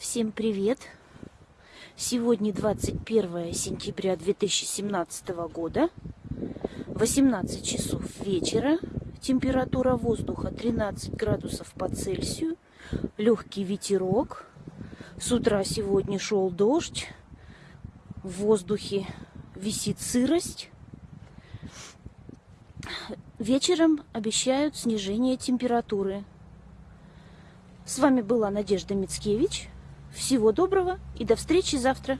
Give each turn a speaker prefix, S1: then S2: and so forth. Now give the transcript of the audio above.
S1: Всем привет! Сегодня 21 сентября 2017 года, 18 часов вечера, температура воздуха 13 градусов по Цельсию, легкий ветерок. С утра сегодня шел дождь, в воздухе висит сырость. Вечером обещают снижение температуры. С вами была Надежда Мицкевич. Всего доброго и до встречи завтра.